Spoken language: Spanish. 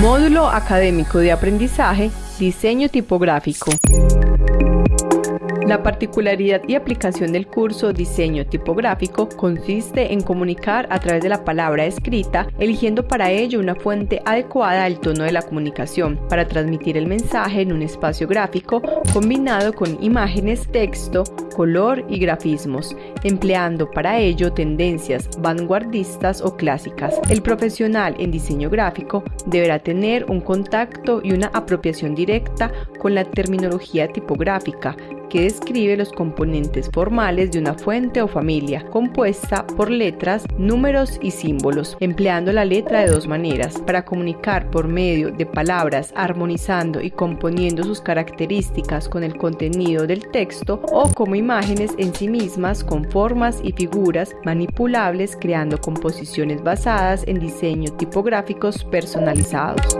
Módulo Académico de Aprendizaje, Diseño Tipográfico. La particularidad y aplicación del curso Diseño Tipográfico consiste en comunicar a través de la palabra escrita, eligiendo para ello una fuente adecuada al tono de la comunicación, para transmitir el mensaje en un espacio gráfico combinado con imágenes, texto, color y grafismos, empleando para ello tendencias vanguardistas o clásicas. El profesional en diseño gráfico deberá tener un contacto y una apropiación directa con la terminología tipográfica, que describe los componentes formales de una fuente o familia, compuesta por letras, números y símbolos, empleando la letra de dos maneras, para comunicar por medio de palabras, armonizando y componiendo sus características con el contenido del texto, o como imágenes en sí mismas con formas y figuras manipulables, creando composiciones basadas en diseños tipográficos personalizados.